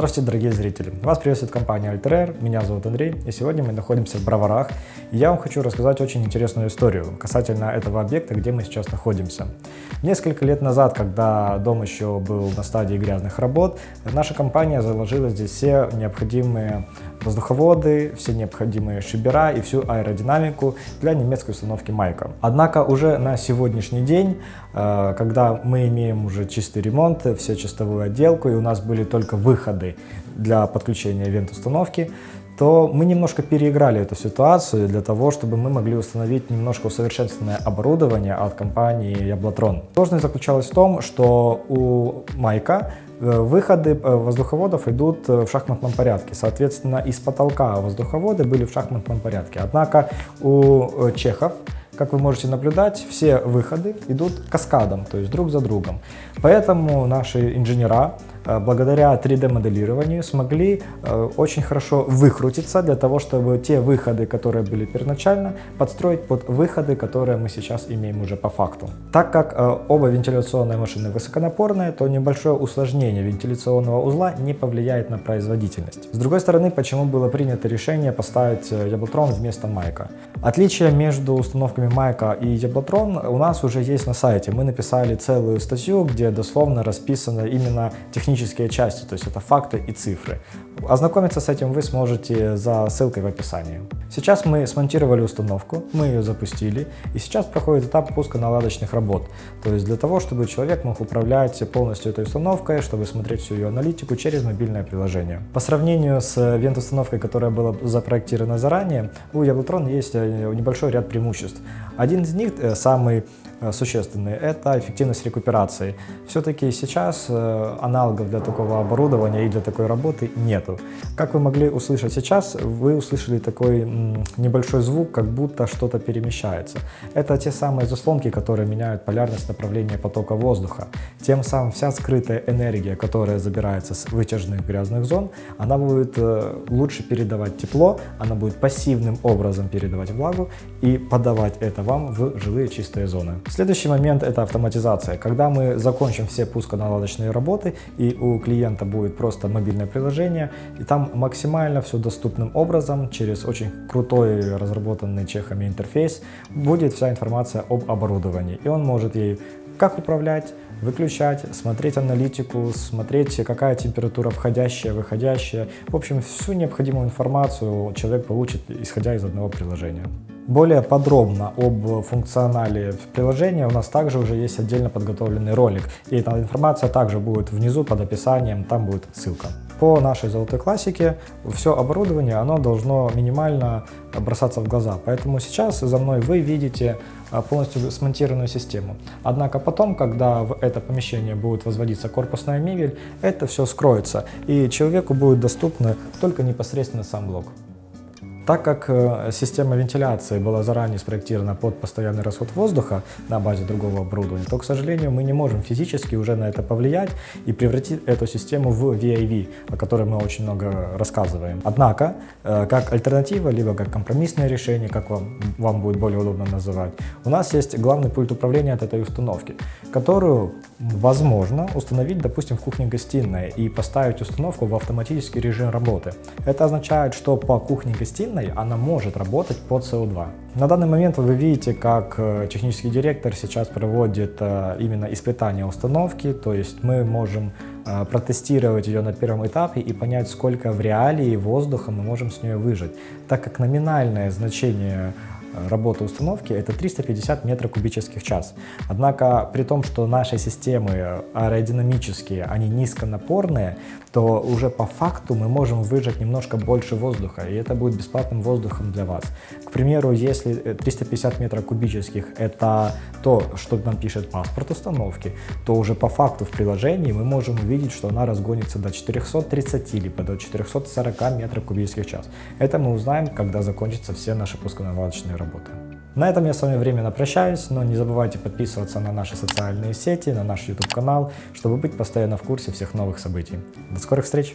Здравствуйте, дорогие зрители! Вас приветствует компания Alter меня зовут Андрей, и сегодня мы находимся в Броварах. И я вам хочу рассказать очень интересную историю касательно этого объекта, где мы сейчас находимся. Несколько лет назад, когда дом еще был на стадии грязных работ, наша компания заложила здесь все необходимые воздуховоды, все необходимые шибера и всю аэродинамику для немецкой установки Майка. Однако уже на сегодняшний день, э, когда мы имеем уже чистый ремонт, все чистовую отделку и у нас были только выходы для подключения вент-установки, то мы немножко переиграли эту ситуацию для того, чтобы мы могли установить немножко усовершенствованное оборудование от компании Яблотрон. Сложность заключалась в том, что у Майка э, выходы э, воздуховодов идут э, в шахматном порядке. Соответственно, из потолка воздуховоды были в шахматном порядке. Однако у чехов как вы можете наблюдать, все выходы идут каскадом, то есть друг за другом. Поэтому наши инженера благодаря 3D-моделированию смогли э, очень хорошо выкрутиться для того, чтобы те выходы, которые были первоначально, подстроить под выходы, которые мы сейчас имеем уже по факту. Так как э, оба вентиляционные машины высоконапорные, то небольшое усложнение вентиляционного узла не повлияет на производительность. С другой стороны, почему было принято решение поставить Яблотрон вместо Майка? Отличие между установками Майка и Яблотрон у нас уже есть на сайте. Мы написали целую статью, где дословно расписано именно технические технические части, то есть это факты и цифры. Ознакомиться с этим вы сможете за ссылкой в описании. Сейчас мы смонтировали установку, мы ее запустили, и сейчас проходит этап пуска наладочных работ. То есть для того, чтобы человек мог управлять полностью этой установкой, чтобы смотреть всю ее аналитику через мобильное приложение. По сравнению с вент-установкой, которая была запроектирована заранее, у Яблотрон есть э, небольшой ряд преимуществ. Один из них, э, самый существенные, это эффективность рекуперации. Все-таки сейчас э, аналогов для такого оборудования и для такой работы нету. Как вы могли услышать сейчас, вы услышали такой небольшой звук, как будто что-то перемещается. Это те самые заслонки, которые меняют полярность направления потока воздуха. Тем самым вся скрытая энергия, которая забирается с вытяжных грязных зон, она будет э, лучше передавать тепло, она будет пассивным образом передавать влагу и подавать это вам в жилые чистые зоны. Следующий момент это автоматизация. Когда мы закончим все пусконаладочные работы и у клиента будет просто мобильное приложение, и там максимально все доступным образом, через очень крутой разработанный чехами интерфейс, будет вся информация об оборудовании. И он может ей как управлять, выключать, смотреть аналитику, смотреть, какая температура входящая, выходящая. В общем, всю необходимую информацию человек получит, исходя из одного приложения. Более подробно об функционале приложения у нас также уже есть отдельно подготовленный ролик. И эта информация также будет внизу под описанием, там будет ссылка. По нашей золотой классике все оборудование оно должно минимально бросаться в глаза. Поэтому сейчас за мной вы видите а, полностью смонтированную систему. Однако потом, когда в это помещение будет возводиться корпусная мебель, это все скроется и человеку будет доступно только непосредственно сам блок. Так как э, система вентиляции была заранее спроектирована под постоянный расход воздуха на базе другого оборудования, то, к сожалению, мы не можем физически уже на это повлиять и превратить эту систему в VIV, о которой мы очень много рассказываем. Однако, э, как альтернатива, либо как компромиссное решение, как вам, вам будет более удобно называть, у нас есть главный пульт управления от этой установки, которую возможно установить, допустим, в кухне-гостиной и поставить установку в автоматический режим работы. Это означает, что по кухне-гостиной турбиной она может работать по CO2. На данный момент вы видите, как э, технический директор сейчас проводит э, именно испытание установки, то есть мы можем э, протестировать ее на первом этапе и понять, сколько в реалии воздуха мы можем с нее выжать, так как номинальное значение работы установки это 350 метров кубических час. Однако при том, что наши системы аэродинамические, они низконапорные, то уже по факту мы можем выжать немножко больше воздуха, и это будет бесплатным воздухом для вас. К примеру, если 350 метров кубических это то, что нам пишет паспорт установки, то уже по факту в приложении мы можем увидеть, что она разгонится до 430 либо до 440 метров кубических час. Это мы узнаем, когда закончатся все наши пусконаладочные работы. На этом я с вами временно прощаюсь, но не забывайте подписываться на наши социальные сети, на наш YouTube канал, чтобы быть постоянно в курсе всех новых событий. До скорых встреч!